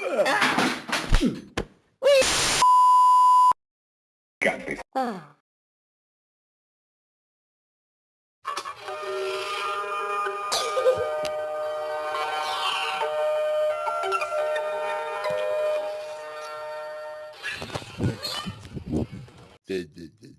Got this. Dedi.